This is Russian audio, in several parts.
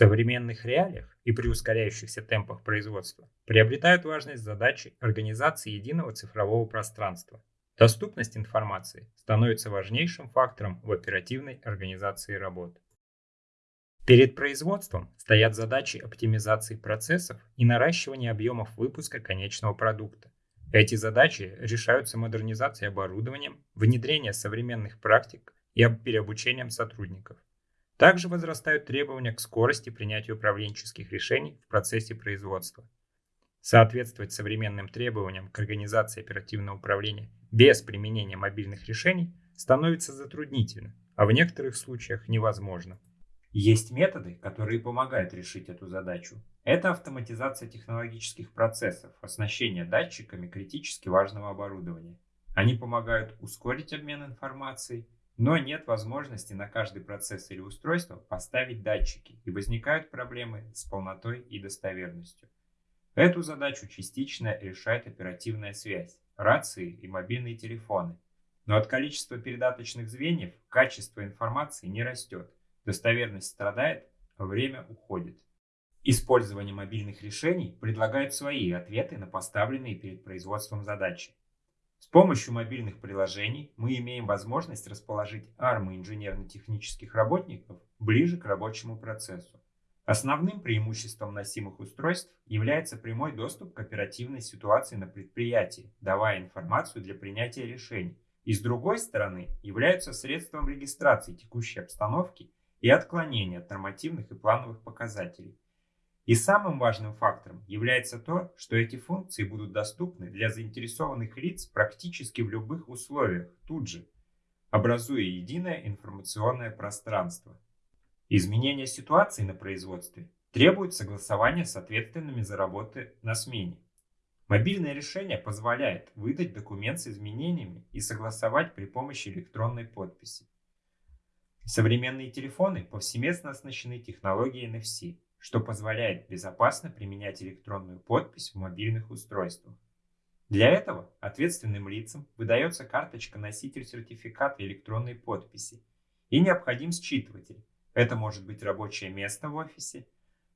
современных реалиях и при ускоряющихся темпах производства приобретают важность задачи организации единого цифрового пространства. Доступность информации становится важнейшим фактором в оперативной организации работы. Перед производством стоят задачи оптимизации процессов и наращивания объемов выпуска конечного продукта. Эти задачи решаются модернизацией оборудования, внедрением современных практик и переобучением сотрудников. Также возрастают требования к скорости принятия управленческих решений в процессе производства. Соответствовать современным требованиям к организации оперативного управления без применения мобильных решений становится затруднительно, а в некоторых случаях невозможно. Есть методы, которые помогают решить эту задачу. Это автоматизация технологических процессов, оснащение датчиками критически важного оборудования. Они помогают ускорить обмен информацией, но нет возможности на каждый процесс или устройство поставить датчики, и возникают проблемы с полнотой и достоверностью. Эту задачу частично решает оперативная связь, рации и мобильные телефоны. Но от количества передаточных звеньев качество информации не растет, достоверность страдает, а время уходит. Использование мобильных решений предлагает свои ответы на поставленные перед производством задачи. С помощью мобильных приложений мы имеем возможность расположить армы инженерно-технических работников ближе к рабочему процессу. Основным преимуществом носимых устройств является прямой доступ к оперативной ситуации на предприятии, давая информацию для принятия решений, и с другой стороны являются средством регистрации текущей обстановки и отклонения от нормативных и плановых показателей, и самым важным фактором является то, что эти функции будут доступны для заинтересованных лиц практически в любых условиях, тут же, образуя единое информационное пространство. Изменение ситуации на производстве требует согласования с ответственными за работы на смене. Мобильное решение позволяет выдать документ с изменениями и согласовать при помощи электронной подписи. Современные телефоны повсеместно оснащены технологией NFC – что позволяет безопасно применять электронную подпись в мобильных устройствах. Для этого ответственным лицам выдается карточка-носитель сертификата электронной подписи и необходим считыватель. Это может быть рабочее место в офисе,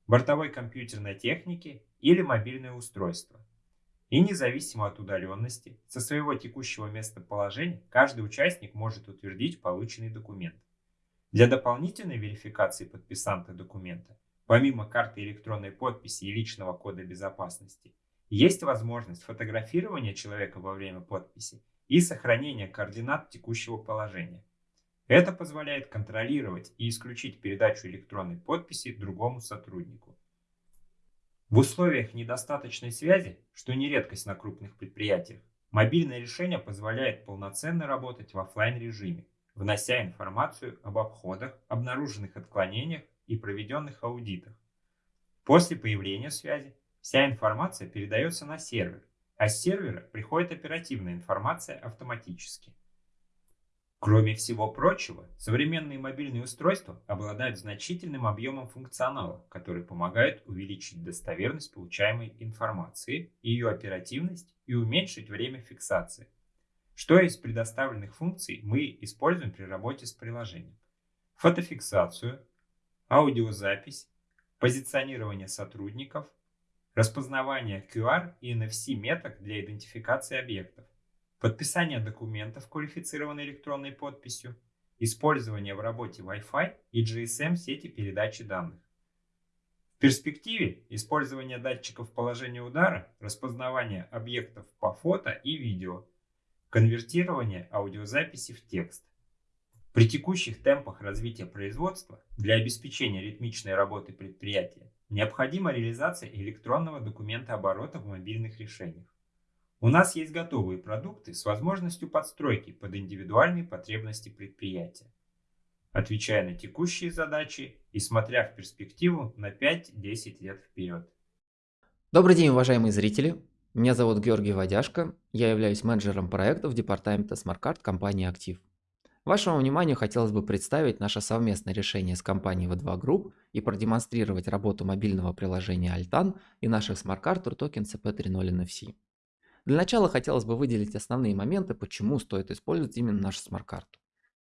бортовой компьютерной техники или мобильное устройство. И независимо от удаленности, со своего текущего местоположения каждый участник может утвердить полученный документ. Для дополнительной верификации подписанта документа Помимо карты электронной подписи и личного кода безопасности, есть возможность фотографирования человека во время подписи и сохранения координат текущего положения. Это позволяет контролировать и исключить передачу электронной подписи другому сотруднику. В условиях недостаточной связи, что не редкость на крупных предприятиях, мобильное решение позволяет полноценно работать в офлайн режиме, внося информацию об обходах, обнаруженных отклонениях и проведенных аудитах. После появления связи вся информация передается на сервер, а с сервера приходит оперативная информация автоматически. Кроме всего прочего, современные мобильные устройства обладают значительным объемом функционала, который помогает увеличить достоверность получаемой информации, ее оперативность и уменьшить время фиксации. Что из предоставленных функций мы используем при работе с приложением? Фотофиксацию, аудиозапись, позиционирование сотрудников, распознавание QR и NFC меток для идентификации объектов, подписание документов квалифицированной электронной подписью, использование в работе Wi-Fi и GSM сети передачи данных. В перспективе использование датчиков положения удара, распознавание объектов по фото и видео, конвертирование аудиозаписи в текст. При текущих темпах развития производства для обеспечения ритмичной работы предприятия необходима реализация электронного документа оборота в мобильных решениях. У нас есть готовые продукты с возможностью подстройки под индивидуальные потребности предприятия. Отвечая на текущие задачи и смотря в перспективу на 5-10 лет вперед. Добрый день, уважаемые зрители. Меня зовут Георгий Водяшко. Я являюсь менеджером проектов департамента SmartCard компании «Актив». Вашему вниманию хотелось бы представить наше совместное решение с компанией V2 Group и продемонстрировать работу мобильного приложения Altan и наших смарт-карт Рутокен ЭЦП 3.0 NFC. Для начала хотелось бы выделить основные моменты, почему стоит использовать именно нашу смарт-карту.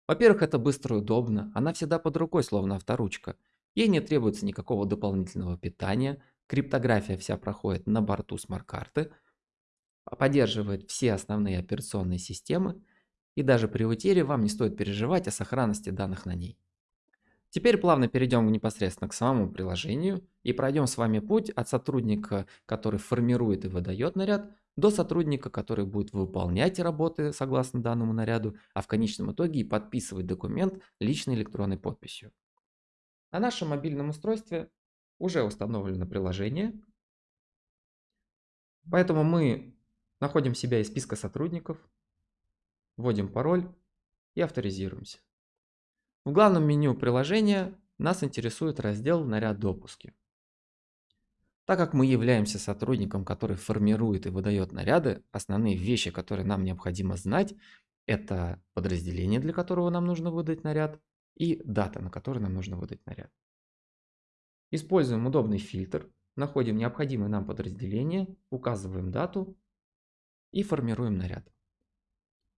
Во-первых, это быстро и удобно, она всегда под рукой, словно авторучка. Ей не требуется никакого дополнительного питания, криптография вся проходит на борту смарт-карты, поддерживает все основные операционные системы, и даже при утере вам не стоит переживать о сохранности данных на ней. Теперь плавно перейдем непосредственно к самому приложению и пройдем с вами путь от сотрудника, который формирует и выдает наряд, до сотрудника, который будет выполнять работы согласно данному наряду, а в конечном итоге и подписывать документ личной электронной подписью. На нашем мобильном устройстве уже установлено приложение, поэтому мы находим себя из списка сотрудников, вводим пароль и авторизируемся. В главном меню приложения нас интересует раздел «Наряд допуски». Так как мы являемся сотрудником, который формирует и выдает наряды, основные вещи, которые нам необходимо знать, это подразделение, для которого нам нужно выдать наряд, и дата, на которой нам нужно выдать наряд. Используем удобный фильтр, находим необходимое нам подразделение, указываем дату и формируем наряд.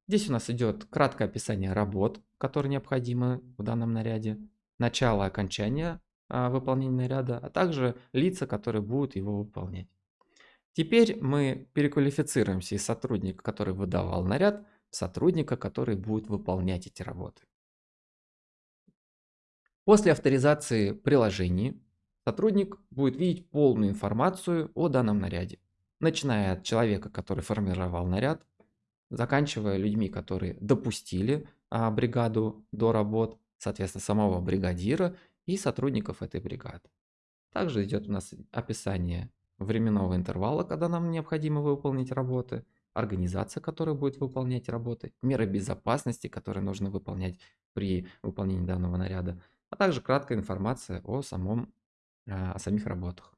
Здесь у нас идет краткое описание работ, которые необходимы в данном наряде, начало окончания а, выполнения наряда, а также лица, которые будут его выполнять. Теперь мы переквалифицируемся из сотрудника, который выдавал наряд, в сотрудника, который будет выполнять эти работы. После авторизации приложений сотрудник будет видеть полную информацию о данном наряде, начиная от человека, который формировал наряд, заканчивая людьми, которые допустили а, бригаду до работ, соответственно, самого бригадира и сотрудников этой бригады. Также идет у нас описание временного интервала, когда нам необходимо выполнить работы, организация, которая будет выполнять работы, меры безопасности, которые нужно выполнять при выполнении данного наряда, а также краткая информация о, самом, а, о самих работах.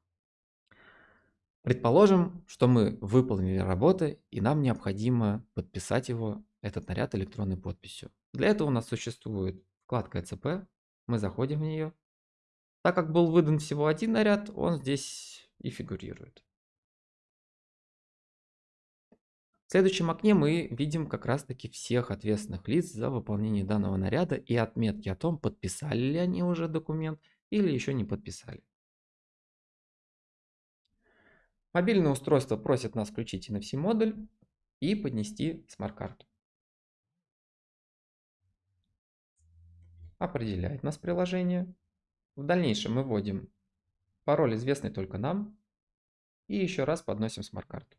Предположим, что мы выполнили работы и нам необходимо подписать его, этот наряд электронной подписью. Для этого у нас существует вкладка ЭЦП, мы заходим в нее. Так как был выдан всего один наряд, он здесь и фигурирует. В следующем окне мы видим как раз таки всех ответственных лиц за выполнение данного наряда и отметки о том, подписали ли они уже документ или еще не подписали. Мобильное устройство просит нас включить NFC-модуль и поднести смарт-карту. Определяет нас приложение. В дальнейшем мы вводим пароль, известный только нам, и еще раз подносим смарт-карту.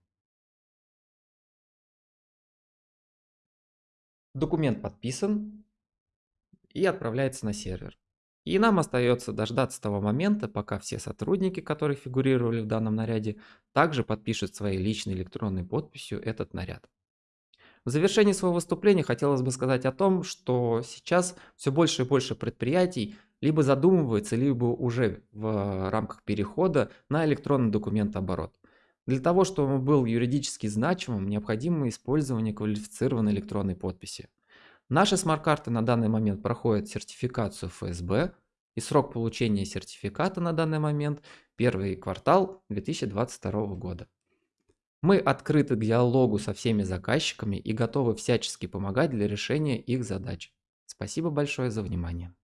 Документ подписан и отправляется на сервер. И нам остается дождаться того момента, пока все сотрудники, которые фигурировали в данном наряде, также подпишут своей личной электронной подписью этот наряд. В завершении своего выступления хотелось бы сказать о том, что сейчас все больше и больше предприятий либо задумывается, либо уже в рамках перехода на электронный документооборот. Для того, чтобы он был юридически значимым, необходимо использование квалифицированной электронной подписи. Наши смарт-карты на данный момент проходят сертификацию ФСБ, и срок получения сертификата на данный момент первый квартал 2022 года. Мы открыты к диалогу со всеми заказчиками и готовы всячески помогать для решения их задач. Спасибо большое за внимание.